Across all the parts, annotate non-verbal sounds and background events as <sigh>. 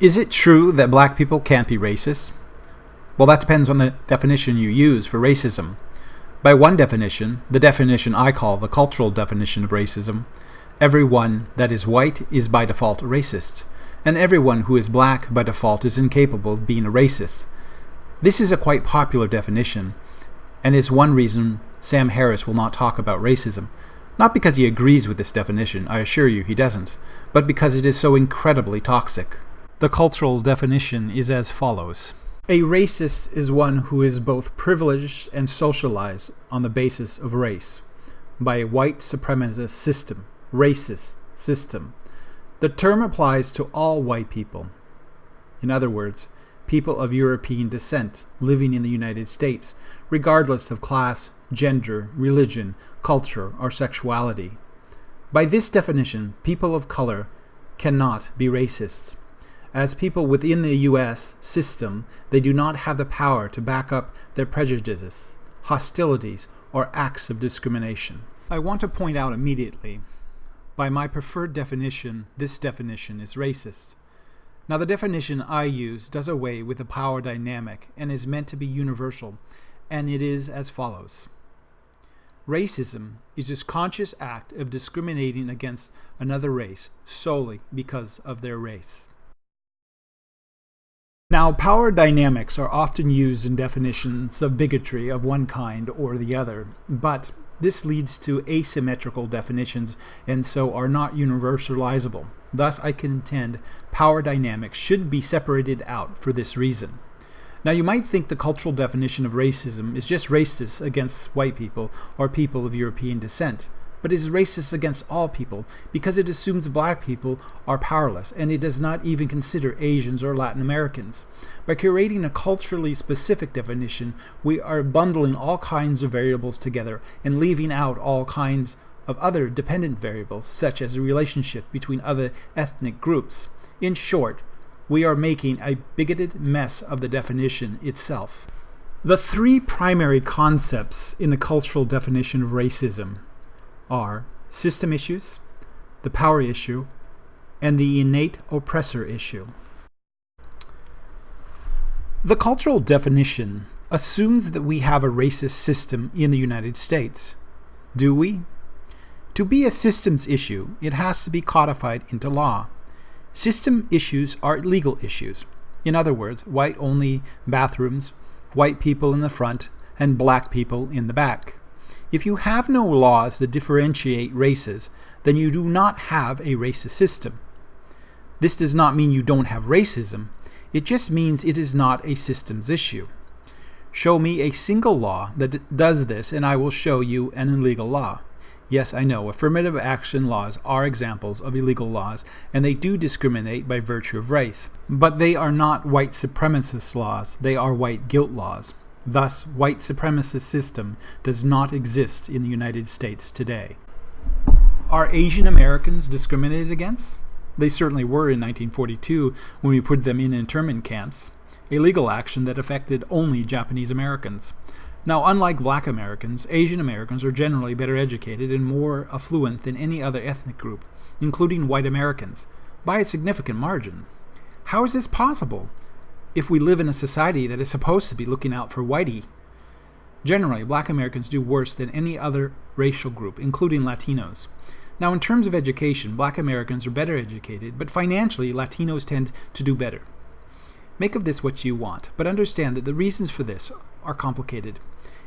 Is it true that black people can't be racist? Well, that depends on the definition you use for racism. By one definition, the definition I call the cultural definition of racism, everyone that is white is by default racist, and everyone who is black by default is incapable of being a racist. This is a quite popular definition, and is one reason Sam Harris will not talk about racism. Not because he agrees with this definition, I assure you he doesn't, but because it is so incredibly toxic. The cultural definition is as follows. A racist is one who is both privileged and socialized on the basis of race by a white supremacist system, racist system. The term applies to all white people. In other words, people of European descent living in the United States, regardless of class, gender, religion, culture, or sexuality. By this definition, people of color cannot be racists. As people within the U.S. system, they do not have the power to back up their prejudices, hostilities, or acts of discrimination. I want to point out immediately, by my preferred definition, this definition is racist. Now the definition I use does away with the power dynamic and is meant to be universal, and it is as follows. Racism is this conscious act of discriminating against another race solely because of their race. Now, power dynamics are often used in definitions of bigotry of one kind or the other, but this leads to asymmetrical definitions and so are not universalizable. Thus, I contend power dynamics should be separated out for this reason. Now, you might think the cultural definition of racism is just racist against white people or people of European descent but is racist against all people because it assumes black people are powerless and it does not even consider Asians or Latin Americans. By creating a culturally specific definition, we are bundling all kinds of variables together and leaving out all kinds of other dependent variables, such as the relationship between other ethnic groups. In short, we are making a bigoted mess of the definition itself. The three primary concepts in the cultural definition of racism are system issues, the power issue, and the innate oppressor issue. The cultural definition assumes that we have a racist system in the United States. Do we? To be a systems issue, it has to be codified into law. System issues are legal issues. In other words, white only bathrooms, white people in the front, and black people in the back. If you have no laws that differentiate races, then you do not have a racist system. This does not mean you don't have racism, it just means it is not a systems issue. Show me a single law that does this and I will show you an illegal law. Yes, I know, affirmative action laws are examples of illegal laws, and they do discriminate by virtue of race. But they are not white supremacist laws, they are white guilt laws. Thus, white supremacist system does not exist in the United States today. Are Asian Americans discriminated against? They certainly were in 1942 when we put them in internment camps, a legal action that affected only Japanese Americans. Now, unlike black Americans, Asian Americans are generally better educated and more affluent than any other ethnic group, including white Americans, by a significant margin. How is this possible? If we live in a society that is supposed to be looking out for whitey. Generally, black Americans do worse than any other racial group, including Latinos. Now, in terms of education, black Americans are better educated, but financially, Latinos tend to do better. Make of this what you want, but understand that the reasons for this are complicated.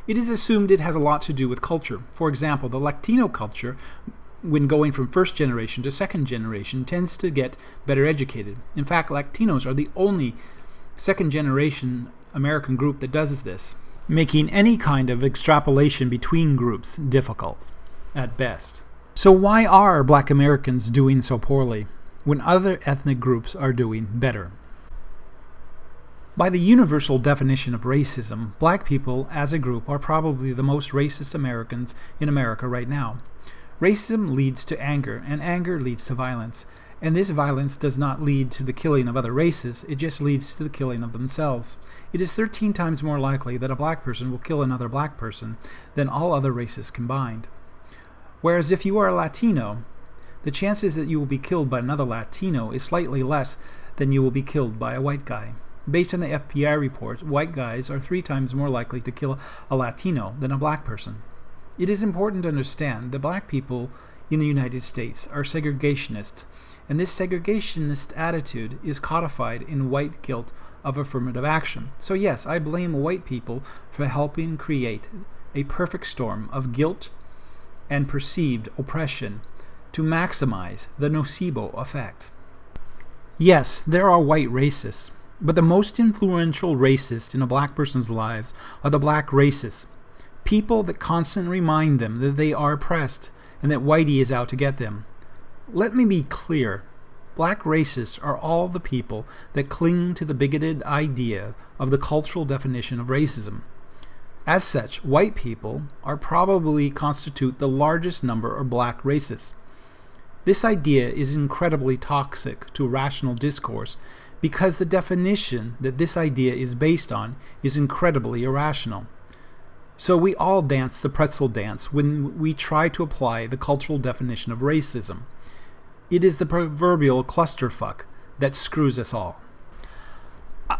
It is assumed it has a lot to do with culture. For example, the Latino culture, when going from first generation to second generation, tends to get better educated. In fact, Latinos are the only second generation American group that does this, making any kind of extrapolation between groups difficult, at best. So why are black Americans doing so poorly when other ethnic groups are doing better? By the universal definition of racism, black people as a group are probably the most racist Americans in America right now. Racism leads to anger, and anger leads to violence. And this violence does not lead to the killing of other races, it just leads to the killing of themselves. It is 13 times more likely that a black person will kill another black person than all other races combined. Whereas if you are a Latino, the chances that you will be killed by another Latino is slightly less than you will be killed by a white guy. Based on the FBI report, white guys are three times more likely to kill a Latino than a black person. It is important to understand that black people in the United States are segregationist, and this segregationist attitude is codified in white guilt of affirmative action. So, yes, I blame white people for helping create a perfect storm of guilt and perceived oppression to maximize the nocebo effect. Yes, there are white racists, but the most influential racist in a black person's lives are the black racists. People that constantly remind them that they are oppressed and that Whitey is out to get them. Let me be clear. Black racists are all the people that cling to the bigoted idea of the cultural definition of racism. As such, white people are probably constitute the largest number of black racists. This idea is incredibly toxic to rational discourse because the definition that this idea is based on is incredibly irrational. So we all dance the pretzel dance when we try to apply the cultural definition of racism. It is the proverbial clusterfuck that screws us all.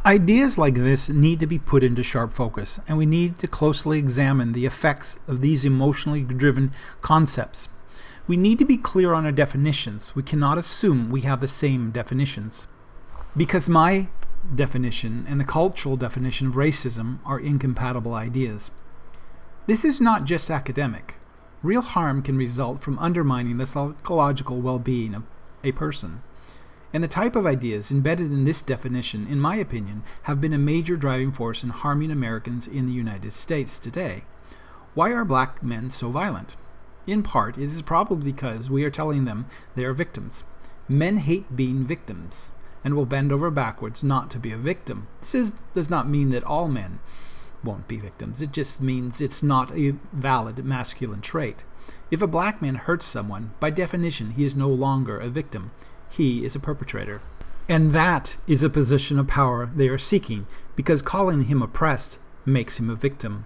Ideas like this need to be put into sharp focus, and we need to closely examine the effects of these emotionally driven concepts. We need to be clear on our definitions. We cannot assume we have the same definitions. Because my definition and the cultural definition of racism are incompatible ideas. This is not just academic. Real harm can result from undermining the psychological well being of a person. And the type of ideas embedded in this definition, in my opinion, have been a major driving force in harming Americans in the United States today. Why are black men so violent? In part, it is probably because we are telling them they are victims. Men hate being victims and will bend over backwards not to be a victim. This is, does not mean that all men won't be victims. It just means it's not a valid masculine trait. If a black man hurts someone, by definition, he is no longer a victim. He is a perpetrator. And that is a position of power they are seeking, because calling him oppressed makes him a victim.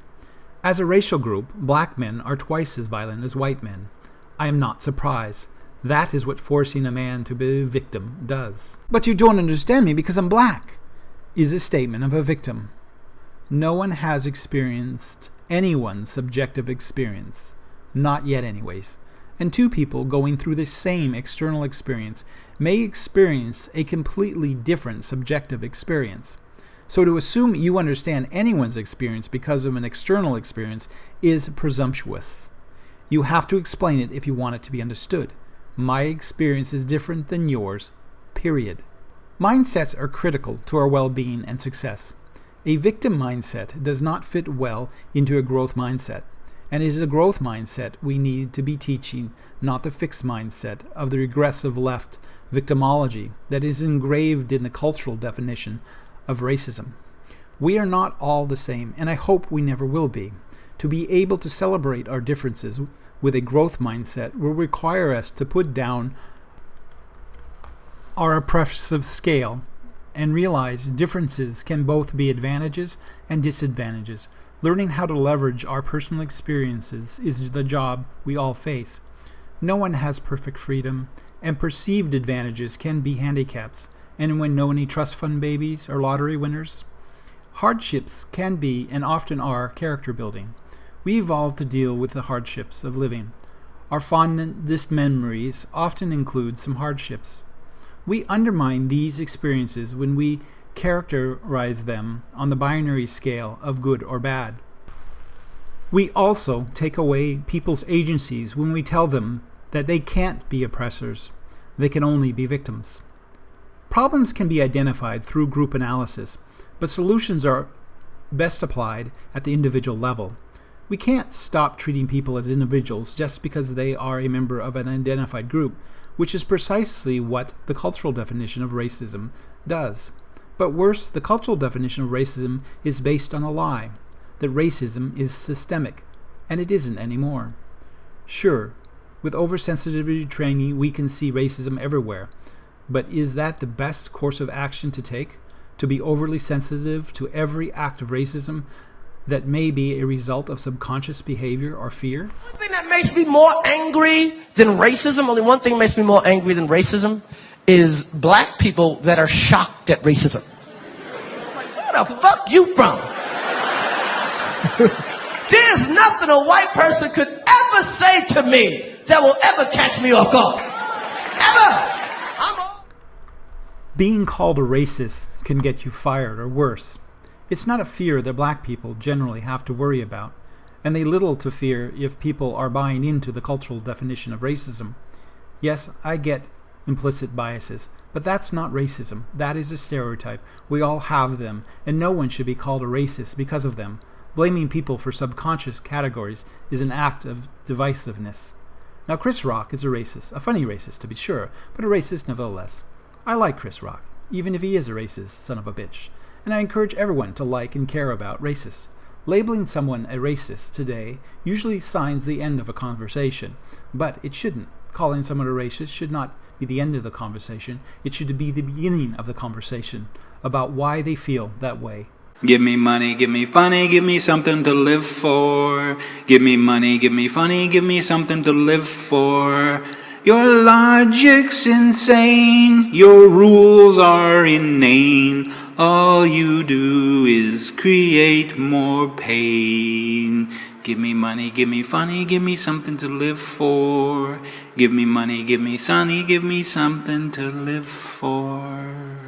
As a racial group, black men are twice as violent as white men. I am not surprised. That is what forcing a man to be a victim does. But you don't understand me because I'm black, is a statement of a victim. No one has experienced anyone's subjective experience. Not yet, anyways. And two people going through the same external experience may experience a completely different subjective experience. So to assume you understand anyone's experience because of an external experience is presumptuous. You have to explain it if you want it to be understood. My experience is different than yours, period. Mindsets are critical to our well being and success. A victim mindset does not fit well into a growth mindset, and it is a growth mindset we need to be teaching, not the fixed mindset of the regressive left victimology that is engraved in the cultural definition of racism. We are not all the same, and I hope we never will be. To be able to celebrate our differences with a growth mindset will require us to put down our oppressive scale and realize differences can both be advantages and disadvantages. Learning how to leverage our personal experiences is the job we all face. No one has perfect freedom, and perceived advantages can be handicaps. Anyone know any trust fund babies or lottery winners? Hardships can be and often are character building. We evolve to deal with the hardships of living. Our fondest memories often include some hardships. We undermine these experiences when we characterize them on the binary scale of good or bad. We also take away people's agencies when we tell them that they can't be oppressors, they can only be victims. Problems can be identified through group analysis, but solutions are best applied at the individual level. We can't stop treating people as individuals just because they are a member of an identified group, which is precisely what the cultural definition of racism does. But worse, the cultural definition of racism is based on a lie that racism is systemic, and it isn't anymore. Sure, with oversensitivity training, we can see racism everywhere, but is that the best course of action to take? To be overly sensitive to every act of racism that may be a result of subconscious behavior or fear? One thing that makes me more angry than racism, only one thing makes me more angry than racism, is black people that are shocked at racism. Like, where the fuck you from? <laughs> There's nothing a white person could ever say to me that will ever catch me off guard. Ever. Being called a racist can get you fired or worse. It's not a fear that black people generally have to worry about, and they little to fear if people are buying into the cultural definition of racism. Yes, I get implicit biases, but that's not racism. That is a stereotype. We all have them, and no one should be called a racist because of them. Blaming people for subconscious categories is an act of divisiveness. Now, Chris Rock is a racist, a funny racist to be sure, but a racist nevertheless. I like Chris Rock, even if he is a racist son of a bitch, and I encourage everyone to like and care about racists. Labeling someone a racist today usually signs the end of a conversation, but it shouldn't. Calling someone a racist should not be the end of the conversation, it should be the beginning of the conversation about why they feel that way. Give me money, give me funny, give me something to live for. Give me money, give me funny, give me something to live for. Your logic's insane, your rules are inane. All you do is create more pain. Give me money, give me funny, give me something to live for. Give me money, give me sunny, give me something to live for.